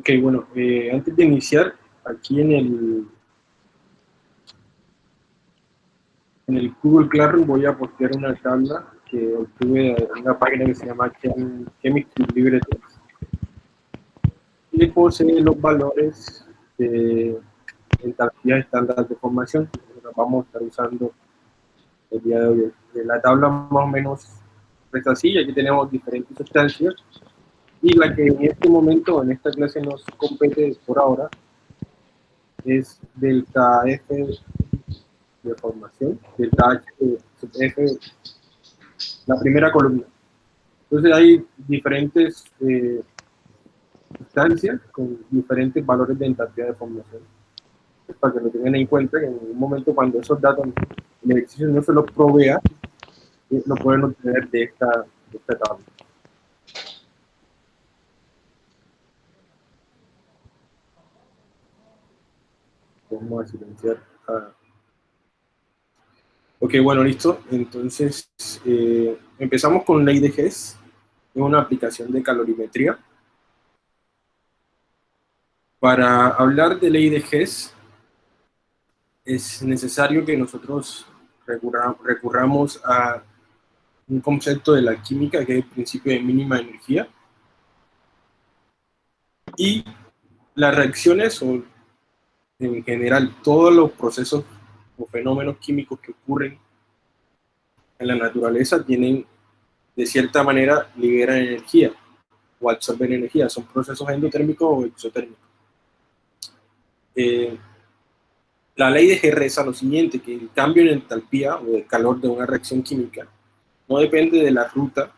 Ok, bueno, eh, antes de iniciar, aquí en el, en el Google Classroom voy a postear una tabla que obtuve en una página que se llama Chemistry Libre y posee los valores de entalpía estándar de formación que vamos a estar usando el día de hoy. La tabla más o menos es así, aquí tenemos diferentes sustancias y la que en este momento, en esta clase nos compete por ahora, es delta F de formación, delta H F, la primera columna. Entonces hay diferentes eh, con diferentes valores de entalpía de formación. Para que lo tengan en cuenta, que en un momento cuando esos datos el ejercicio no se los provea, eh, lo pueden obtener de esta, de esta tabla. Vamos a silenciar. Ok, bueno, listo. Entonces, eh, empezamos con ley de Hess. Es una aplicación de calorimetría. Para hablar de ley de Hess, es necesario que nosotros recurramos a un concepto de la química que es el principio de mínima energía. Y las reacciones o en general todos los procesos o fenómenos químicos que ocurren en la naturaleza tienen, de cierta manera, liberan energía o absorben energía. Son procesos endotérmicos o exotérmicos. Eh, la ley de G reza lo siguiente, que el cambio en entalpía o el calor de una reacción química no depende de la ruta,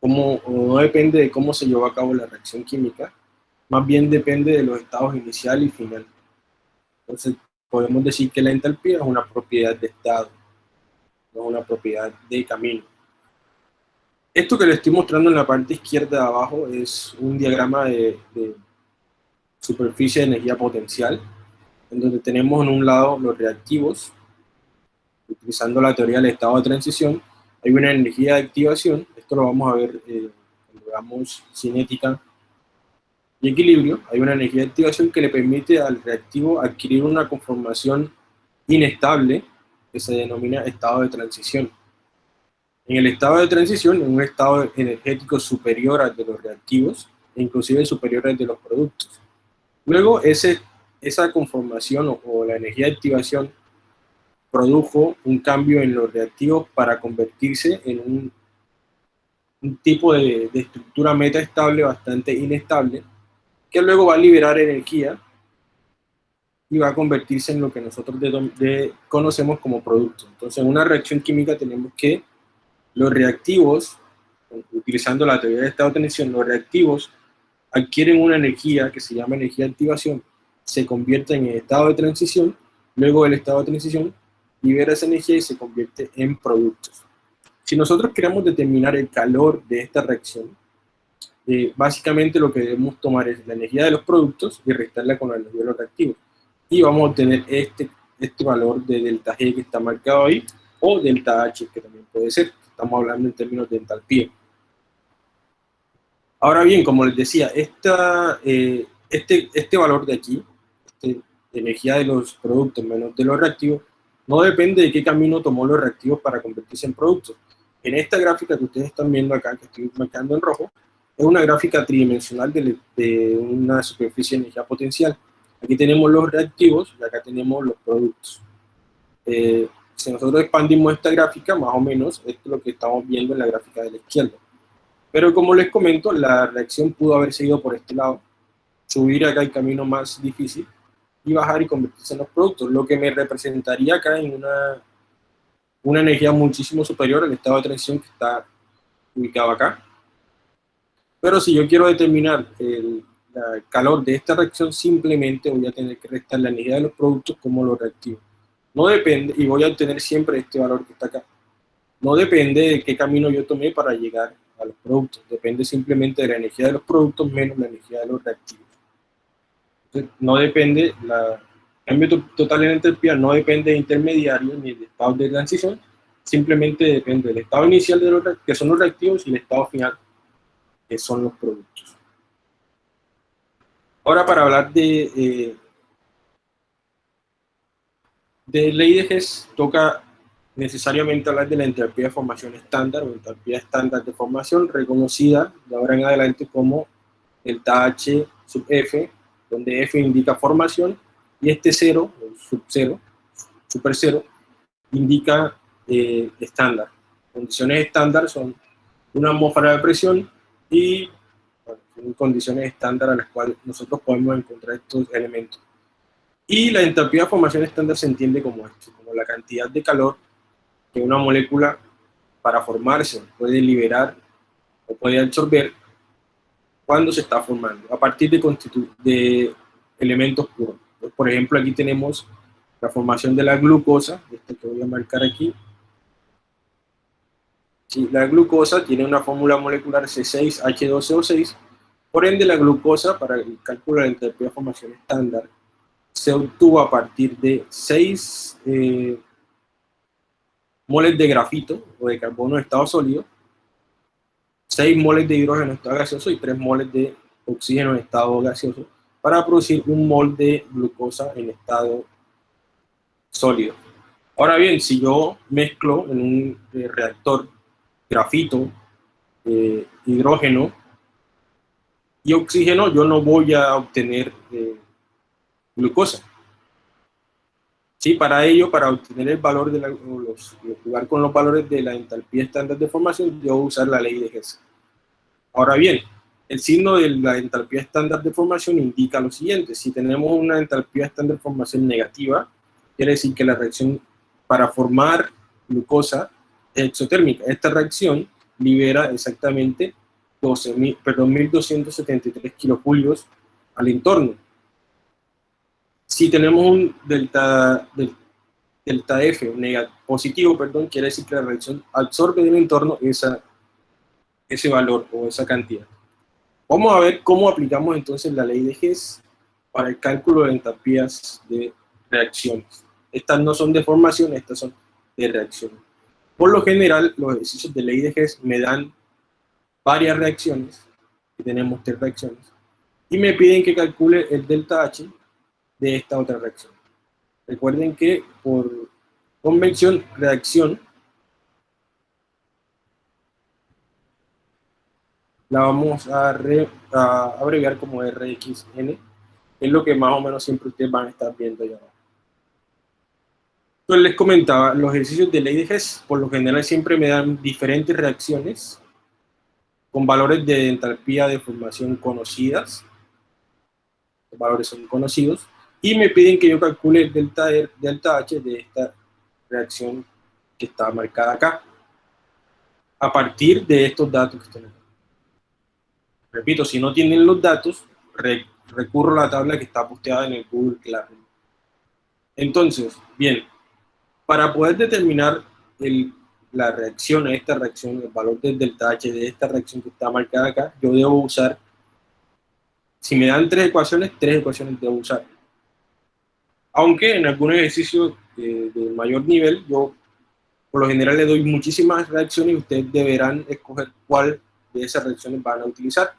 como, no depende de cómo se llevó a cabo la reacción química, más bien depende de los estados inicial y final. Entonces, podemos decir que la entalpía es una propiedad de estado, no es una propiedad de camino. Esto que le estoy mostrando en la parte izquierda de abajo es un diagrama de, superficie de energía potencial, en donde tenemos en un lado los reactivos, utilizando la teoría del estado de transición, hay una energía de activación, esto lo vamos a ver eh, cuando veamos cinética y equilibrio, hay una energía de activación que le permite al reactivo adquirir una conformación inestable que se denomina estado de transición. En el estado de transición, en un estado energético superior al de los reactivos, e inclusive superior al de los productos. Luego, ese, esa conformación o, la energía de activación produjo un cambio en los reactivos para convertirse en un, un tipo de, de estructura metaestable bastante inestable, que luego va a liberar energía y va a convertirse en lo que nosotros conocemos como producto. Entonces, en una reacción química tenemos que los reactivos, utilizando la teoría de estado de tensión, los reactivos adquieren una energía que se llama energía de activación, se convierte en estado de transición, luego el estado de transición libera esa energía y se convierte en productos. Si nosotros queremos determinar el calor de esta reacción, eh, básicamente lo que debemos tomar es la energía de los productos y restarla con la energía de los reactivos. Y vamos a obtener este, este valor de delta G que está marcado ahí, o delta H, que también puede ser. Estamos hablando en términos de entalpía. Ahora bien, como les decía, esta, eh, este, este valor de aquí, este, de energía de los productos menos de los reactivos, no depende de qué camino tomó los reactivos para convertirse en productos. En esta gráfica que ustedes están viendo acá, que estoy marcando en rojo, es una gráfica tridimensional de, una superficie de energía potencial. Aquí tenemos los reactivos y acá tenemos los productos. Eh, si nosotros expandimos esta gráfica, más o menos, esto es lo que estamos viendo en la gráfica de la izquierda. Pero como les comento, la reacción pudo haber seguido por este lado, subir acá el camino más difícil y bajar y convertirse en los productos, lo que me representaría acá en una, una energía muchísimo superior al estado de transición que está ubicado acá. Pero si yo quiero determinar el, calor de esta reacción, simplemente voy a tener que restar la energía de los productos como los reactivos. No depende, y voy a obtener siempre este valor que está acá. No depende de qué camino yo tomé para llegar a los productos. Depende simplemente de la energía de los productos menos la energía de los reactivos. Entonces, no depende, la cambio total en entropía no depende de intermediarios ni de estados de transición, simplemente depende del estado inicial de los que son los reactivos y el estado final son los productos. Ahora para hablar de, eh, de ley de Hess, toca necesariamente hablar de la entropía de formación estándar o entropía estándar de formación reconocida de ahora en adelante como el H sub F, donde F indica formación y este cero, o sub cero, super cero, indica eh, estándar. Condiciones estándar son una atmósfera de presión y condiciones estándar a las cuales nosotros podemos encontrar estos elementos. Y la entropía de formación estándar se entiende como esto, como la cantidad de calor que una molécula para formarse puede liberar o puede absorber cuando se está formando, a partir de, de elementos puros. Por ejemplo, aquí tenemos la formación de la glucosa, esto que voy a marcar aquí. La glucosa tiene una fórmula molecular C6H12O6, por ende la glucosa, para el cálculo de la entropía de formación estándar, se obtuvo a partir de 6 eh, moles de grafito o de carbono en estado sólido, 6 moles de hidrógeno en estado gaseoso y 3 moles de oxígeno en estado gaseoso para producir un mol de glucosa en estado sólido. Ahora bien, si yo mezclo en un eh, reactor grafito, eh, hidrógeno y oxígeno, yo no voy a obtener eh, glucosa. Sí, para ello, para obtener el valor de la, los, jugar con los valores de la entalpía estándar de formación, yo voy a usar la ley de Hess. Ahora bien, el signo de la entalpía estándar de formación indica lo siguiente. Si tenemos una entalpía estándar de formación negativa, quiere decir que la reacción para formar glucosa exotérmica. Esta reacción libera exactamente 12, perdón, 1273 kilojulios al entorno. Si tenemos un delta, delta F positivo, perdón, quiere decir que la reacción absorbe del entorno esa, ese valor o esa cantidad. Vamos a ver cómo aplicamos entonces la ley de Hess para el cálculo de entalpías de reacciones. Estas no son de formación, estas son de reacción. Por lo general, los ejercicios de ley de Hess me dan varias reacciones, y tenemos tres reacciones, y me piden que calcule el delta H de esta otra reacción. Recuerden que por convención, reacción, la vamos a, a abreviar como RXN, es lo que más o menos siempre ustedes van a estar viendo ya. Entonces les comentaba, los ejercicios de ley de Hess por lo general siempre me dan diferentes reacciones con valores de entalpía de formación conocidas, los valores son conocidos, y me piden que yo calcule el delta, delta H de esta reacción que está marcada acá, a partir de estos datos que están Repito, si no tienen los datos, recurro a la tabla que está posteada en el Google Classroom. Entonces, bien, para poder determinar la reacción a esta reacción, el valor del delta H de esta reacción que está marcada acá, yo debo usar, si me dan tres ecuaciones, tres ecuaciones debo usar. Aunque en algún ejercicio de, de mayor nivel, yo por lo general le doy muchísimas reacciones y ustedes deberán escoger cuál de esas reacciones van a utilizar.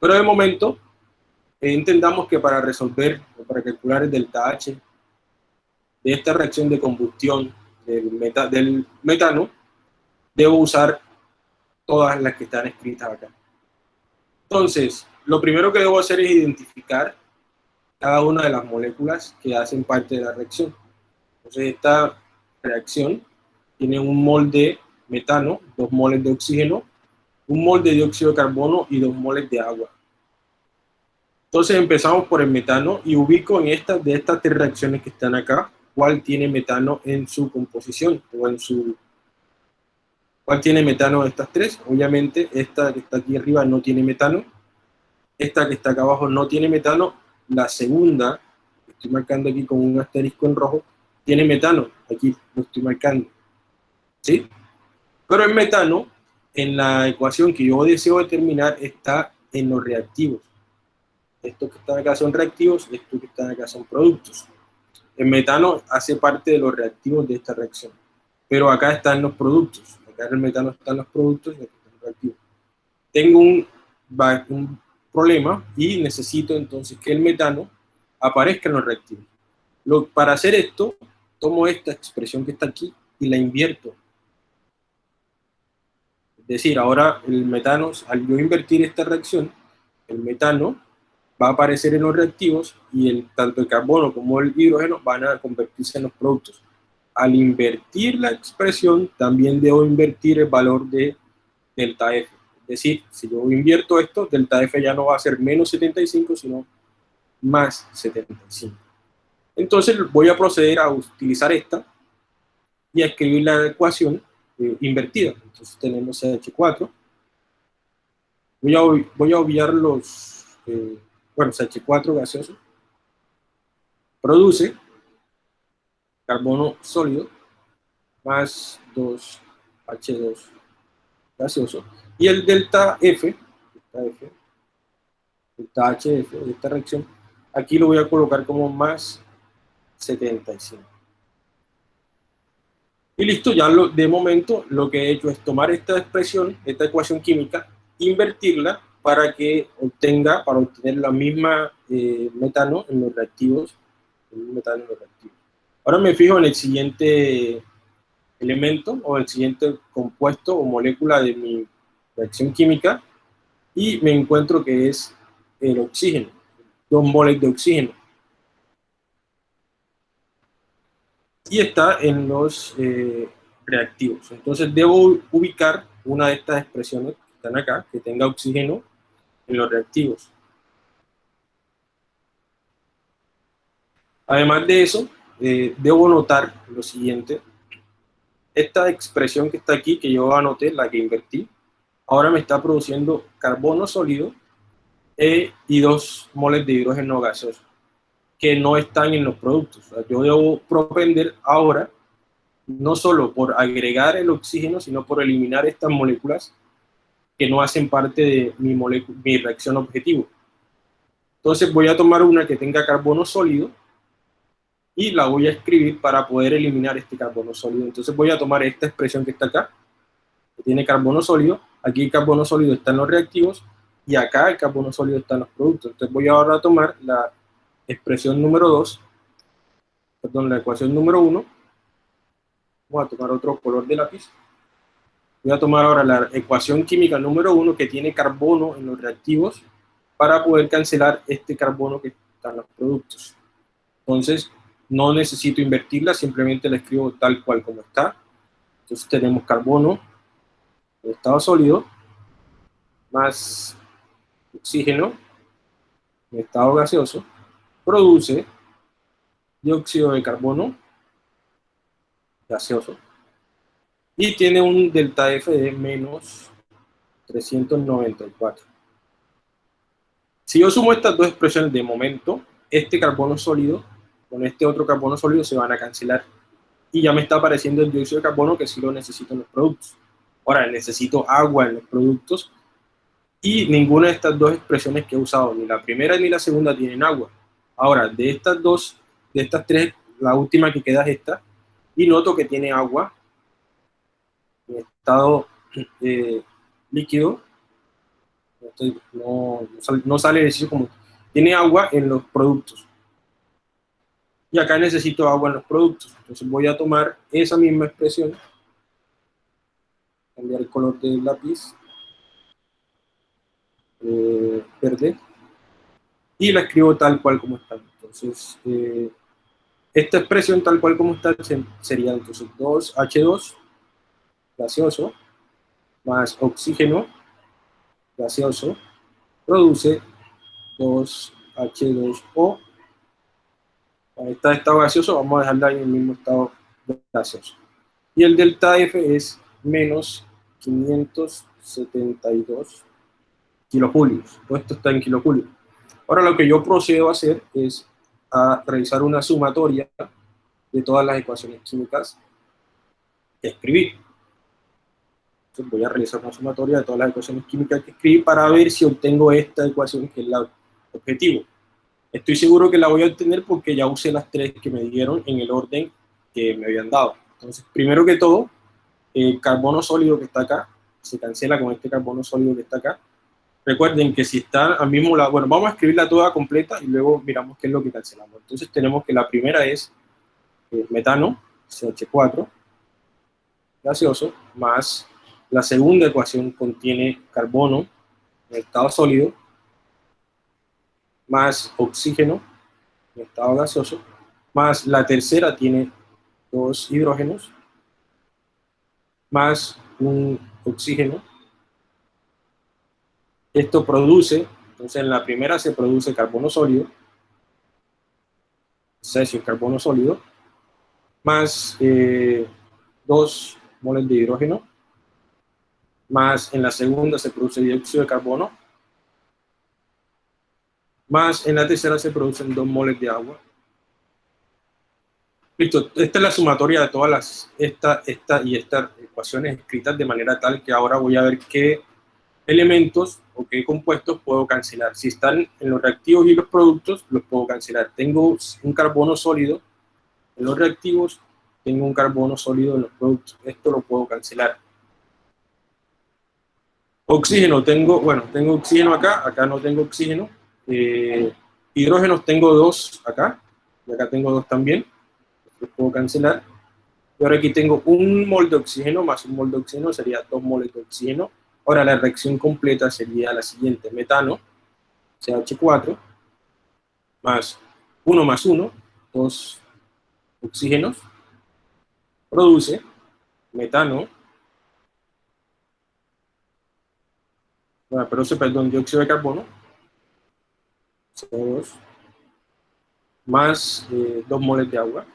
Pero de momento, entendamos que para resolver o para calcular el delta H de esta reacción de combustión del, metano, debo usar todas las que están escritas acá. Entonces, lo primero que debo hacer es identificar cada una de las moléculas que hacen parte de la reacción. Entonces, esta reacción tiene un mol de metano, dos moles de oxígeno, un mol de dióxido de carbono y dos moles de agua. Entonces empezamos por el metano y ubico en estas de estas tres reacciones que están acá, cuál tiene metano en su composición o en su... ¿Cuál tiene metano de estas tres? Obviamente esta que está aquí arriba no tiene metano, esta que está acá abajo no tiene metano, la segunda, estoy marcando aquí con un asterisco en rojo, tiene metano, aquí lo estoy marcando, ¿sí? Pero el metano, en la ecuación que yo deseo determinar, está en los reactivos. Estos que están acá son reactivos, estos que están acá son productos. El metano hace parte de los reactivos de esta reacción, pero acá están los productos. Acá en el metano están los productos y están los reactivos. Tengo un, problema y necesito entonces que el metano aparezca en los reactivos. Para hacer esto, tomo esta expresión que está aquí y la invierto. Es decir, ahora el metano, al yo invertir esta reacción, el metano va a aparecer en los reactivos y el, tanto el carbono como el hidrógeno van a convertirse en los productos. Al invertir la expresión, también debo invertir el valor de delta F. Es decir, si yo invierto esto, delta F ya no va a ser menos 75, sino más 75. Entonces voy a proceder a utilizar esta y a escribir la ecuación eh, invertida. Entonces tenemos CH4. Voy a, voy a obviar los, eh, bueno, CH4 gaseoso. Produce carbono sólido más 2H2 gaseoso. Y el delta F, delta F, delta HF de esta reacción, aquí lo voy a colocar como más 75. Y listo, ya lo, de momento lo que he hecho es tomar esta expresión, esta ecuación química, invertirla para que obtenga, para obtener la misma eh, metano en los reactivos, metano en los reactivos. Ahora me fijo en el siguiente elemento o el siguiente compuesto o molécula de mi reacción química y me encuentro que es el oxígeno, dos moles de oxígeno. y está en los eh, reactivos. Entonces debo ubicar una de estas expresiones que están acá, que tenga oxígeno en los reactivos. Además de eso, eh, debo notar lo siguiente. Esta expresión que está aquí, que yo anoté, la que invertí, ahora me está produciendo carbono sólido e, y dos moles de hidrógeno gaseoso que no están en los productos. yo debo propender ahora, no solo por agregar el oxígeno, sino por eliminar estas moléculas que no hacen parte de mi, reacción objetivo. Entonces voy a tomar una que tenga carbono sólido y la voy a escribir para poder eliminar este carbono sólido. Entonces voy a tomar esta expresión que está acá, que tiene carbono sólido. Aquí el carbono sólido está en los reactivos y acá el carbono sólido está en los productos. Entonces voy ahora a tomar la expresión número 2, perdón, la ecuación número 1, vamos a tomar otro color de lápiz, voy a tomar ahora la ecuación química número 1 que tiene carbono en los reactivos para poder cancelar este carbono que está en los productos. Entonces, no necesito invertirla, simplemente la escribo tal cual como está. Entonces tenemos carbono en estado sólido, más oxígeno en estado gaseoso, produce dióxido de carbono gaseoso y tiene un delta F de menos 394. Si yo sumo estas dos expresiones de momento, este carbono sólido con este otro carbono sólido se van a cancelar y ya me está apareciendo el dióxido de carbono que sí lo necesito en los productos. Ahora, necesito agua en los productos y ninguna de estas dos expresiones que he usado, ni la primera ni la segunda, tienen agua. Ahora, de estas dos, de estas tres, la última que queda es esta, y noto que tiene agua en estado eh, líquido, no, no, sale decir como, tiene agua en los productos. Y acá necesito agua en los productos, entonces voy a tomar esa misma expresión, cambiar el color del lápiz, eh, verde, y la escribo tal cual como está. Entonces, eh, esta expresión tal cual como está sería entonces 2H2 gaseoso más oxígeno gaseoso produce 2H2O. Ahí está estado gaseoso, vamos a dejarla en el mismo estado gaseoso. Y el delta F es menos 572 kilojulios. Esto está en kilojulios. Ahora lo que yo procedo a hacer es a realizar una sumatoria de todas las ecuaciones químicas que escribí. Voy a realizar una sumatoria de todas las ecuaciones químicas que escribí para ver si obtengo esta ecuación que es la objetivo. Estoy seguro que la voy a obtener porque ya usé las tres que me dieron en el orden que me habían dado. Entonces, primero que todo, el carbono sólido que está acá se cancela con este carbono sólido que está acá Recuerden que si está al mismo lado, bueno, vamos a escribirla toda completa y luego miramos qué es lo que cancelamos. Entonces tenemos que la primera es eh, metano, CH4, gaseoso, más la segunda ecuación contiene carbono en estado sólido, más oxígeno en estado gaseoso, más la tercera tiene dos hidrógenos, más un oxígeno. Esto produce, entonces en la primera se produce carbono sólido, cesio carbono sólido, más eh, dos moles de hidrógeno, más en la segunda se produce dióxido de carbono, más en la tercera se producen dos moles de agua. Listo, esta es la sumatoria de todas las, esta, esta y estas ecuaciones escritas de manera tal que ahora voy a ver qué elementos o qué compuestos puedo cancelar. Si están en los reactivos y los productos, los puedo cancelar. Tengo un carbono sólido en los reactivos, tengo un carbono sólido en los productos. Esto lo puedo cancelar. Oxígeno, tengo, bueno, tengo oxígeno acá, acá no tengo oxígeno. Eh, hidrógenos tengo dos acá, y acá tengo dos también. Los puedo cancelar. Y ahora aquí tengo un mol de oxígeno más un mol de oxígeno, sería dos moles de oxígeno. Ahora la reacción completa sería la siguiente, metano, CH4, más 1 más 1, dos oxígenos, produce metano bueno, produce, perdón, dióxido de carbono, CO2, más eh, 2 moles de agua.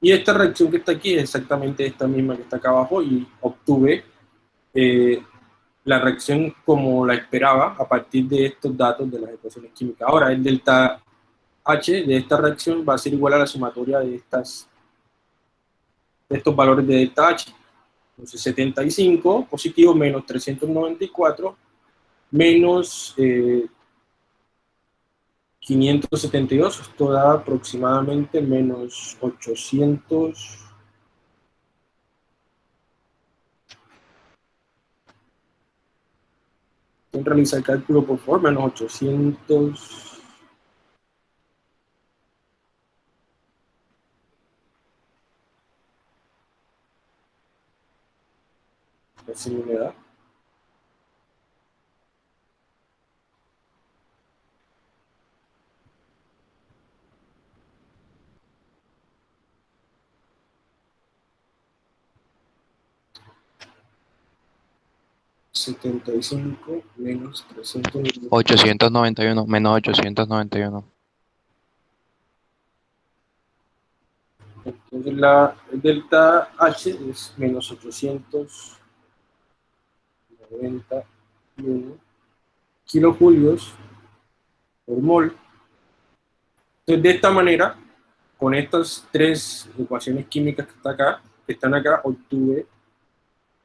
Y esta reacción que está aquí es exactamente esta misma que está acá abajo y obtuve eh, la reacción como la esperaba a partir de estos datos de las ecuaciones químicas. Ahora, el delta H de esta reacción va a ser igual a la sumatoria de, estas, de estos valores de delta H. Entonces 75 positivo menos 394 menos 572, eh, esto da aproximadamente menos 800... realizar el cálculo por favor, menos 800... Setenta y cinco menos trescientos. ochocientos noventa y uno menos ochocientos noventa y uno. Entonces la delta H es menos ochocientos 91 kilojulios por mol. Entonces, de esta manera, con estas tres ecuaciones químicas que, está acá, que están acá, obtuve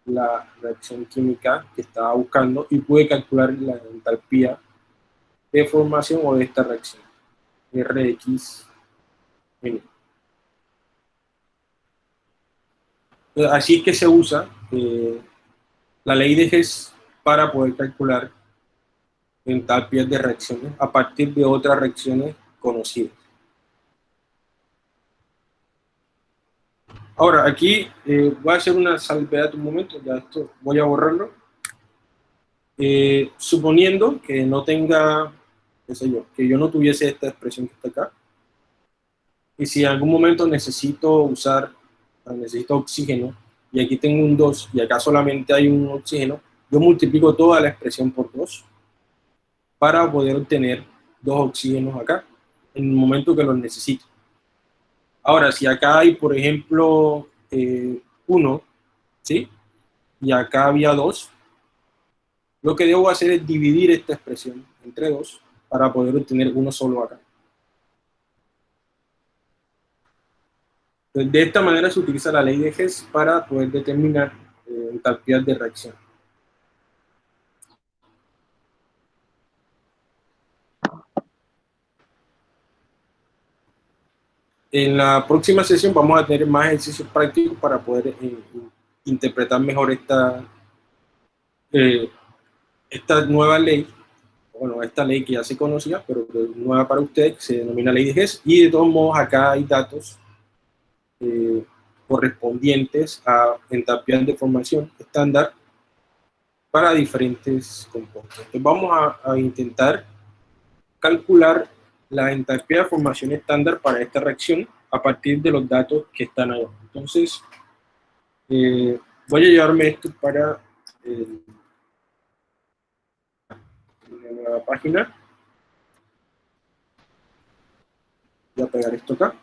la reacción química que estaba buscando y pude calcular la entalpía de formación o de esta reacción, Rx. Así es que se usa eh, la ley de Hess para poder calcular entalpias de reacciones a partir de otras reacciones conocidas. Ahora, aquí eh, voy a hacer una salvedad un momento, ya esto voy a borrarlo. Eh, suponiendo que no tenga, qué sé yo, que yo no tuviese esta expresión que está acá, y si en algún momento necesito usar, necesito oxígeno, y aquí tengo un 2 y acá solamente hay un oxígeno, yo multiplico toda la expresión por 2 para poder obtener dos oxígenos acá en el momento que los necesito. Ahora, si acá hay, por ejemplo, eh, uno, ¿sí? Y acá había dos, lo que debo hacer es dividir esta expresión entre dos para poder obtener uno solo acá. De esta manera se utiliza la ley de Hess para poder determinar eh, entalpías de reacción. En la próxima sesión vamos a tener más ejercicios prácticos para poder eh, interpretar mejor esta, eh, esta nueva ley, bueno, esta ley que ya se conocía, pero nueva para usted, se denomina ley de GES, y de todos modos acá hay datos eh, correspondientes a entalpías de formación estándar para diferentes compuestos. Entonces vamos a, intentar calcular la entalpía de formación estándar para esta reacción a partir de los datos que están ahí. Entonces, eh, voy a llevarme esto para eh, la página. Voy a pegar esto acá.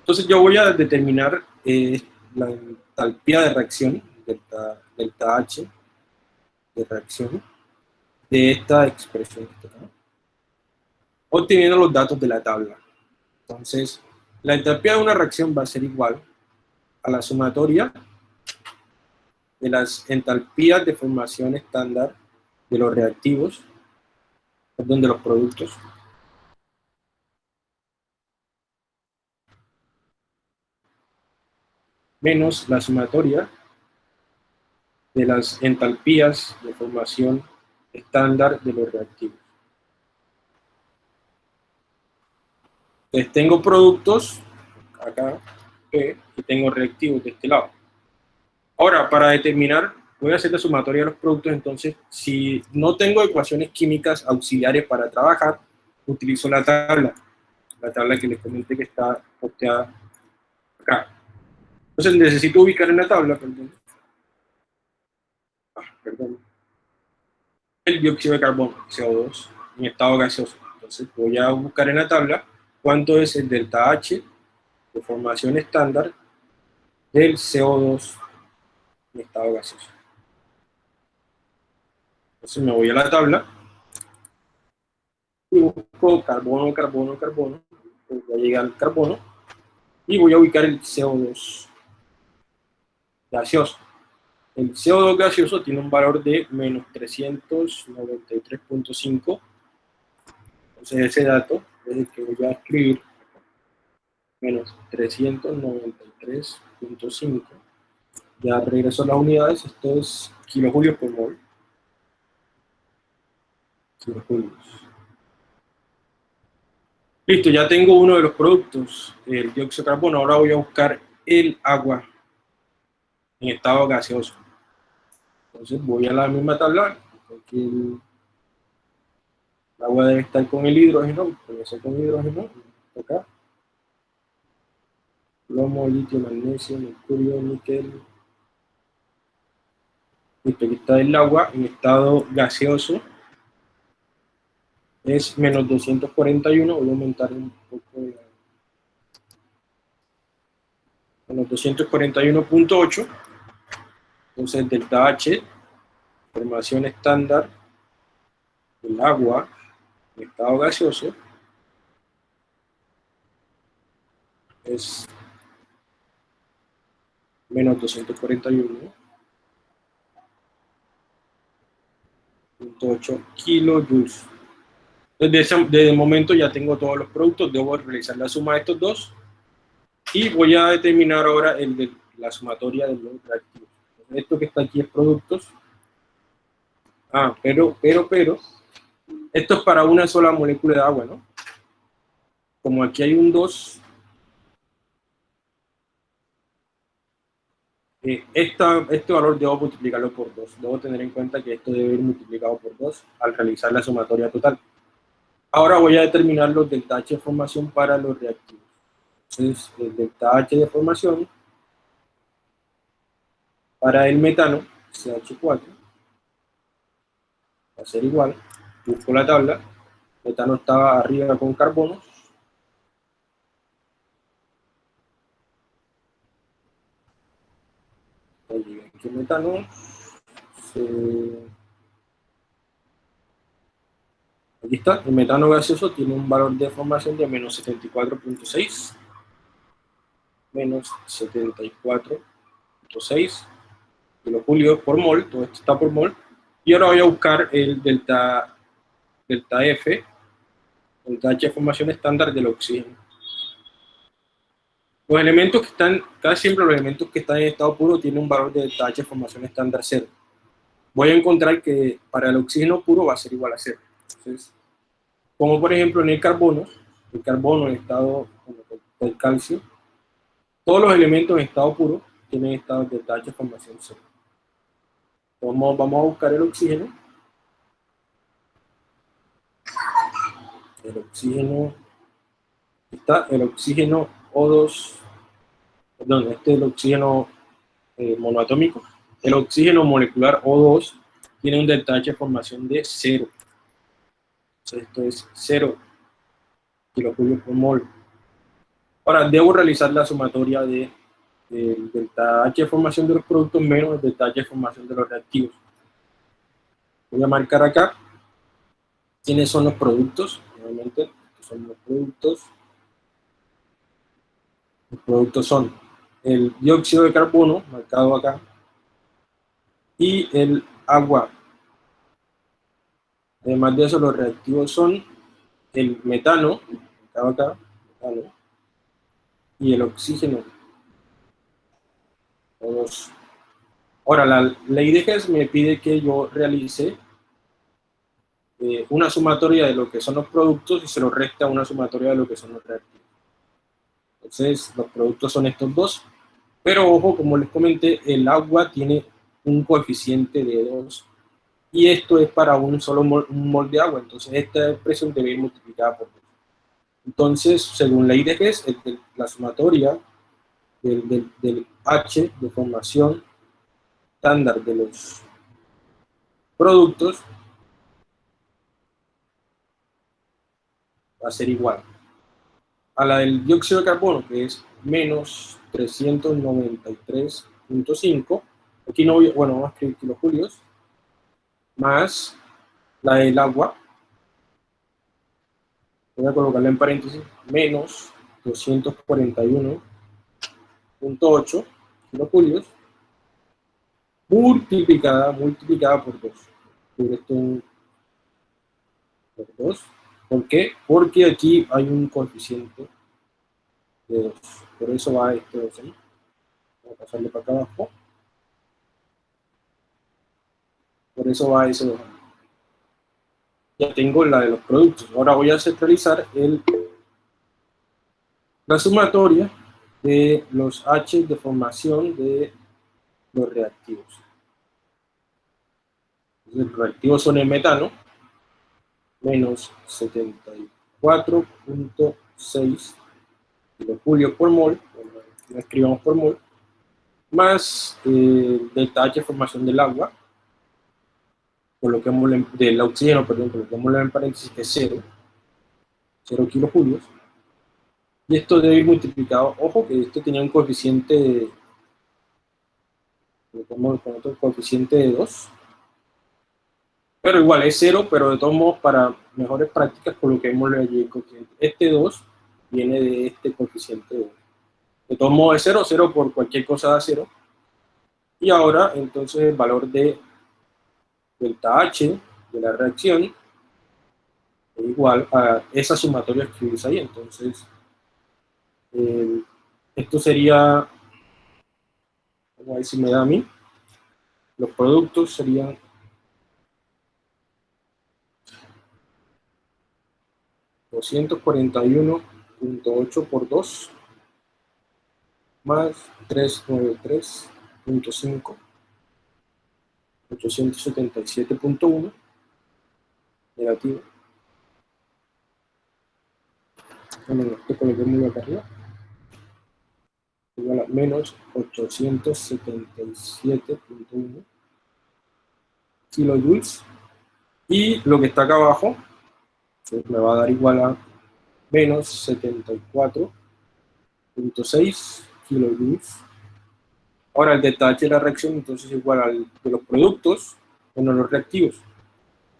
Entonces yo voy a determinar eh, la entalpía de reacción, delta, delta H de reacción, de esta expresión obteniendo los datos de la tabla. Entonces, la entalpía de una reacción va a ser igual a la sumatoria de las entalpías de formación estándar de los reactivos, perdón, de los productos, menos la sumatoria de las entalpías de formación estándar de los reactivos. Entonces tengo productos, acá, P, y tengo reactivos de este lado. Ahora, para determinar, voy a hacer la sumatoria de los productos, entonces, si no tengo ecuaciones químicas auxiliares para trabajar, utilizo la tabla, la tabla que les comenté que está posteada acá. Entonces necesito ubicar en la tabla, perdón, ah, perdón, el dióxido de carbono, CO2, en estado gaseoso. Entonces voy a buscar en la tabla cuánto es el delta H de formación estándar del CO2 en estado gaseoso. Entonces me voy a la tabla y busco carbono, carbono, carbono, voy a llegar al carbono y voy a ubicar el CO2 gaseoso. El CO2 gaseoso tiene un valor de menos 393.5, entonces ese dato es que voy a escribir menos 393.5. Ya regreso a las unidades, esto es kilojulios por mol. Kilojulios. Listo, ya tengo uno de los productos, el dióxido de carbono. Ahora voy a buscar el agua en estado gaseoso. Entonces voy a la misma tabla, aquí el agua debe estar con el hidrógeno, ser con hidrógeno, acá. Plomo, litio, magnesio, mercurio, níquel. Listo, aquí está el agua en estado gaseoso. Es menos 241, voy a aumentar un poco la... Menos 241.8. Entonces, delta H, formación estándar del agua estado gaseoso es menos 241.8 kilojoules. Desde, desde el momento ya tengo todos los productos, debo realizar la suma de estos dos y voy a determinar ahora el de la sumatoria de los reactivos. Esto que está aquí es productos. Ah, pero, pero, pero, esto es para una sola molécula de agua, ¿no? Como aquí hay un 2, eh, este valor debo multiplicarlo por 2. Debo tener en cuenta que esto debe ir multiplicado por 2 al realizar la sumatoria total. Ahora voy a determinar los delta H de formación para los reactivos. Entonces, el delta H de formación para el metano, CH4, va a ser igual busco la tabla, metano estaba arriba con carbono, aquí metano, aquí está, el metano gaseoso tiene un valor de formación de menos 74.6, menos 74.6 kilojulios por mol, todo esto está por mol, y ahora voy a buscar el delta delta F, delta H formación estándar del oxígeno. Los elementos que están, casi siempre los elementos que están en estado puro tienen un valor de delta H de formación estándar cero. Voy a encontrar que para el oxígeno puro va a ser igual a cero. Entonces, como por ejemplo en el carbono, el carbono en estado del calcio, todos los elementos en estado puro tienen estado de delta H de formación cero. Vamos, vamos a buscar el oxígeno. El oxígeno, está el oxígeno O2, perdón, este es el oxígeno eh, monoatómico. El oxígeno molecular O2 tiene un delta H de formación de 0. Entonces esto es 0 kilojulios por mol. Ahora, debo realizar la sumatoria de el delta H de formación de los productos menos el delta H de formación de los reactivos. Voy a marcar acá quiénes son los productos. Nuevamente, son los productos. Los productos son el dióxido de carbono, marcado acá, y el agua. Además de eso, los reactivos son el metano, marcado acá, metano, y el oxígeno, Ahora, la ley de Hess me pide que yo realice eh, una sumatoria de lo que son los productos y se lo resta una sumatoria de lo que son los reactivos. Entonces, los productos son estos dos, pero ojo, como les comenté, el agua tiene un coeficiente de 2 y esto es para un solo mol, un de agua, entonces esta expresión debe ir multiplicada por 2. Entonces, según ley de Hess, la sumatoria del, H de formación estándar de los productos va a ser igual a la del dióxido de carbono, que es menos 393.5, aquí no bueno, vamos a escribir kilojulios, más la del agua, voy a colocarla en paréntesis, menos 241 8 kilojulios multiplicada, multiplicada por 2. Por esto por 2. ¿Por qué? Porque aquí hay un coeficiente de 2. Por eso va este 2 ahí. Voy a pasarle para acá abajo. Por eso va ese 2 Ya tengo la de los productos. Ahora voy a centralizar el, la sumatoria de los H de formación de los reactivos. Los reactivos son el metano, menos 74.6 kilojulios por mol, lo escribamos por mol, más delta H de formación del agua, coloquémoslo del oxígeno, perdón, coloquémoslo en paréntesis es 0, 0 kilojulios, y esto debe ir multiplicado, ojo que esto tenía un coeficiente, con otro coeficiente de 2, pero igual es 0, pero de todos modos para mejores prácticas coloquémosle allí el coeficiente. Este 2 viene de este coeficiente de 2. De todos modos es 0, 0 por cualquier cosa da 0. Y ahora entonces el valor de delta H de la reacción es igual a esa sumatoria que ahí. Entonces eh, esto sería, vamos a ver si me da a mí, los productos serían ...241.8 por 2... ...más 393.5... ...877.1... ...negativo... ...bueno, esto coloquemos acá arriba. Igual a menos 877.1 kilojoules y lo que está acá abajo me va a dar igual a menos 74.6 kilojoules ahora el detalle de la reacción entonces es igual al de los productos menos los reactivos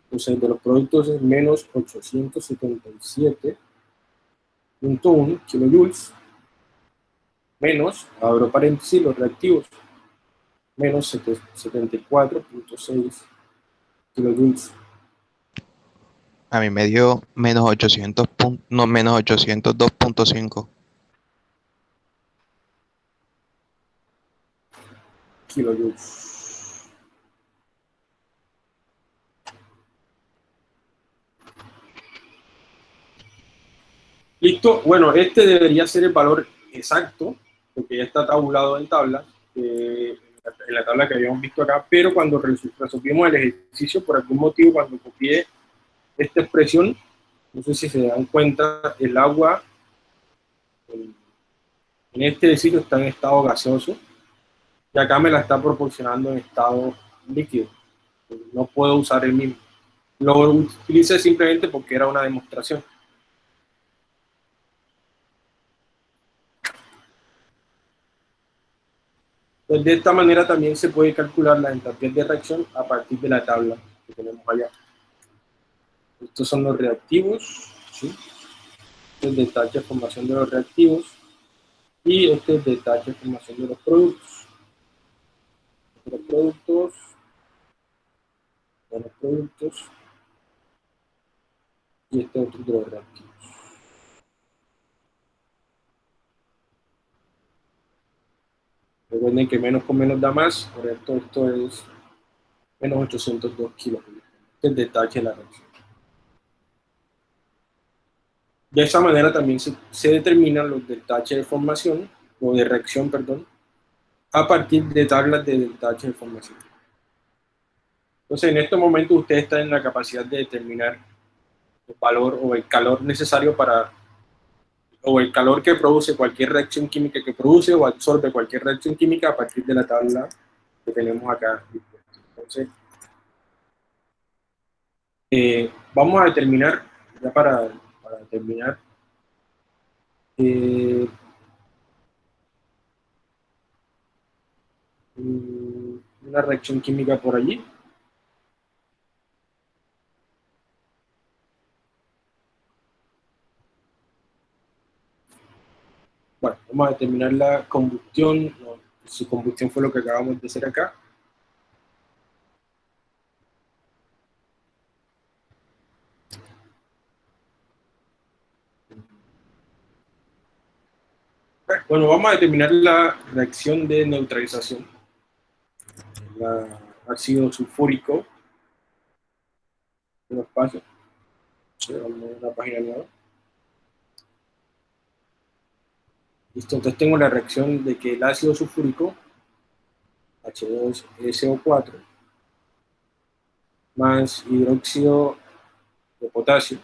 entonces de los productos es menos 877.1 kilojoules menos, abro paréntesis, los reactivos, menos 74.6 kilojoules. A mí me dio menos 800, no, menos 802.5. kilojoules. Listo, bueno, este debería ser el valor exacto, porque ya está tabulado en tabla, eh, en la tabla que habíamos visto acá, pero cuando resolvimos el ejercicio, por algún motivo, cuando copié esta expresión, no sé si se dan cuenta, el agua en este sitio está en estado gaseoso, y acá me la está proporcionando en estado líquido. No puedo usar el mismo. Lo utilicé simplemente porque era una demostración. Pues de esta manera también se puede calcular la entropía de reacción a partir de la tabla que tenemos allá. Estos son los reactivos, ¿sí? el detalle de formación de los reactivos y este es detalle de formación de los productos. Los productos, de productos y este otro de los reactivos. Recuerden que menos con menos da más, por esto esto es menos 802 kilos. Este es el detalle de la reacción. De esa manera también se, se determinan los detaches de formación, o de reacción, perdón, a partir de tablas de detaches de formación. Entonces, en este momento usted está en la capacidad de determinar el valor o el calor necesario para, o el calor que produce cualquier reacción química que produce o absorbe cualquier reacción química a partir de la tabla que tenemos acá. Entonces, eh, vamos a determinar, ya para para. Eh, una reacción química por allí. Bueno, vamos a determinar la combustión. su combustión fue lo que acabamos de hacer acá. Bueno, vamos a determinar la reacción de neutralización. El ácido sulfúrico. Un espacio. vamos a la página nueva. Listo, entonces tengo la reacción de que el ácido sulfúrico, H2SO4, más hidróxido de potasio,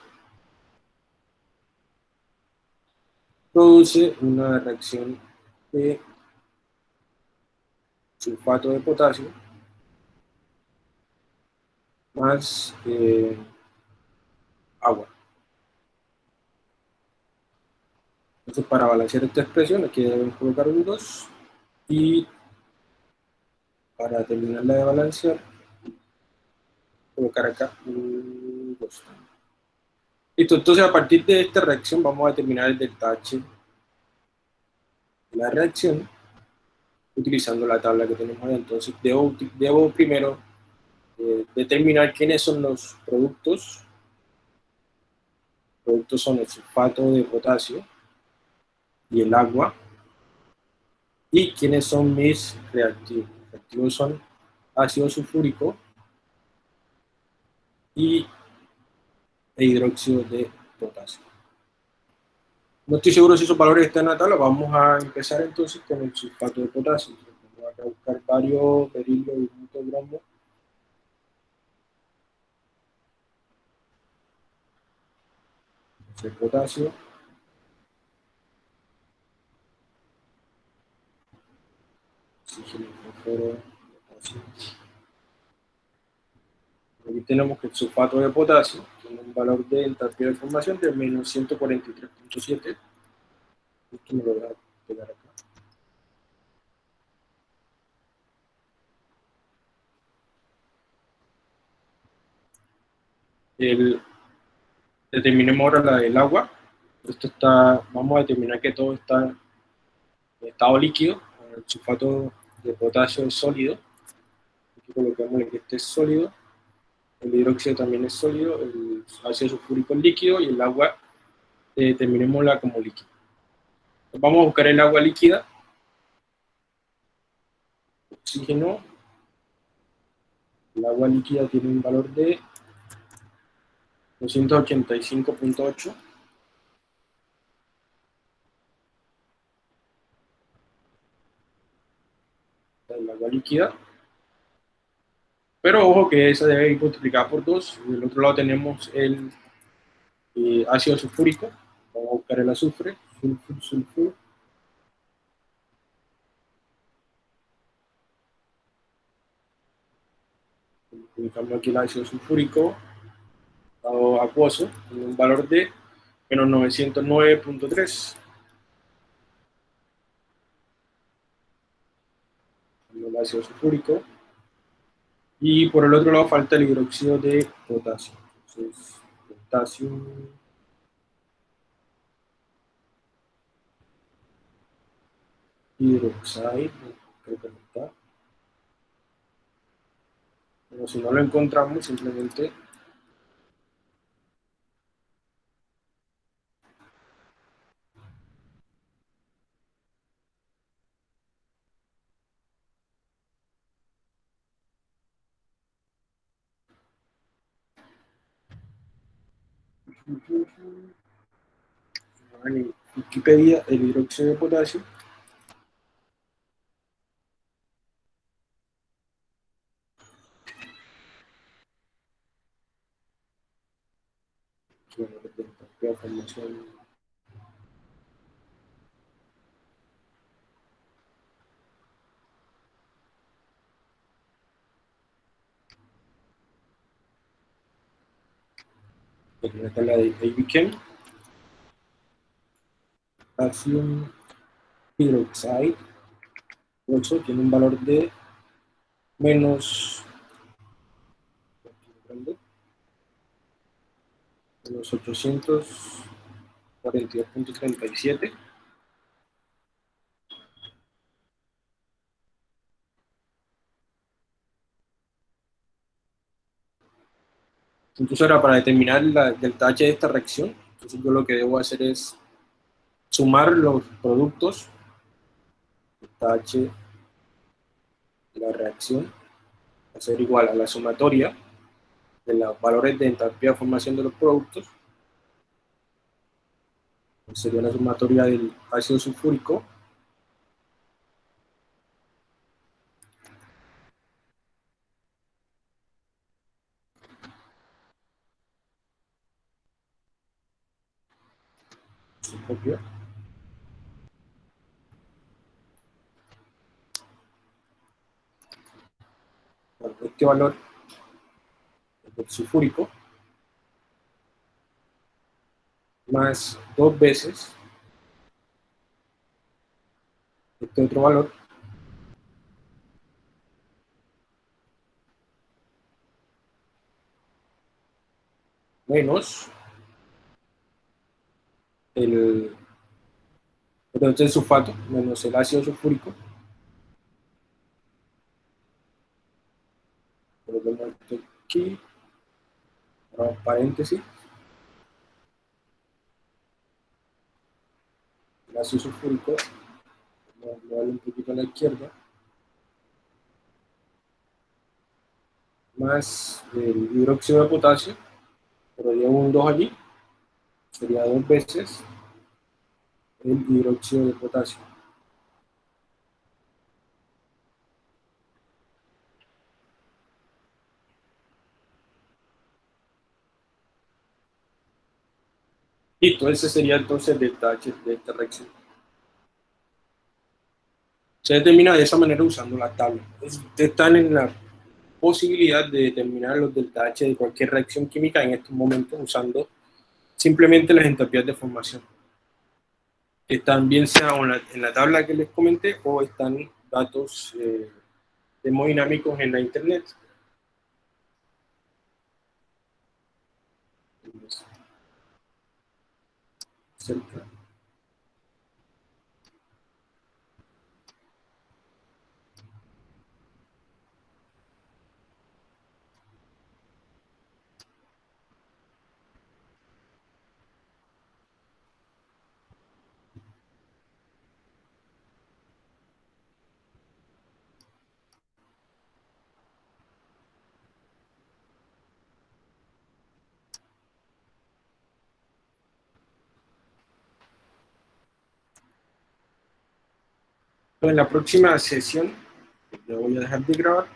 produce una reacción de sulfato de potasio más eh, agua. Entonces, para balancear esta expresión, aquí debemos colocar un 2 y para terminarla de balancear, colocar acá un 2 Listo, entonces a partir de esta reacción vamos a determinar el delta H de la reacción utilizando la tabla que tenemos ahí. Entonces debo, debo primero eh, determinar quiénes son los productos. Los productos son el sulfato de potasio y el agua. Y quiénes son mis reactivos. Reactivos son ácido sulfúrico y hidróxido de potasio. No estoy seguro si esos valores están en la tabla, vamos a empezar entonces con el sulfato de potasio. Vamos a buscar varios berilio y bromo. El potasio. Aquí tenemos que el sulfato de potasio valor de entalpía de formación de menos 143.7. Esto me lo voy a pegar acá. El, determinemos ahora la del agua. Esto está, vamos a determinar que todo está en estado líquido. El sulfato de potasio es sólido. Aquí colocamos que este es sólido el hidróxido también es sólido, el ácido sulfúrico es líquido y el agua eh, terminémosla como líquido. Vamos a buscar el agua líquida. oxígeno, el agua líquida tiene un valor de 285.8 el agua líquida pero ojo que esa debe ir multiplicada por 2 y del otro lado tenemos el eh, ácido sulfúrico vamos a buscar el azufre sulfur, sulfur Ubicamos aquí el ácido sulfúrico dado acuoso en un valor de menos 909.3. El ácido sulfúrico. Y por el otro lado falta el hidróxido de potasio. Entonces, potasio hidroxide, creo que no está. Pero si no lo encontramos, simplemente en Wikipedia el hidróxido de potasio la formación Aquí está la de ABChem. Calcium hydroxide. 8 tiene un valor de menos los 842.37. Entonces ahora para determinar la delta H de esta reacción, entonces yo lo que debo hacer es sumar los productos, delta H de la reacción, va a ser igual a la sumatoria de los valores de entalpía de formación de los productos, sería la sumatoria del ácido sulfúrico, este valor del sulfúrico. Más dos veces este otro valor. Menos el entonces sulfato menos el ácido sulfúrico. Aquí paréntesis. El ácido sulfúrico lo vale un poquito a la izquierda. Más el hidróxido de potasio pero llevo un 2 allí sería dos veces el hidróxido de potasio. Listo, ese sería entonces el detalle de esta reacción. Se determina de esa manera usando la tabla. Están en la posibilidad de determinar los delta H de cualquier reacción química en estos momentos usando simplemente las entropías de formación. Están bien sea en la, tabla que les comenté o están datos eh, termodinámicos en la internet. En la próxima sesión, le voy a dejar de grabar,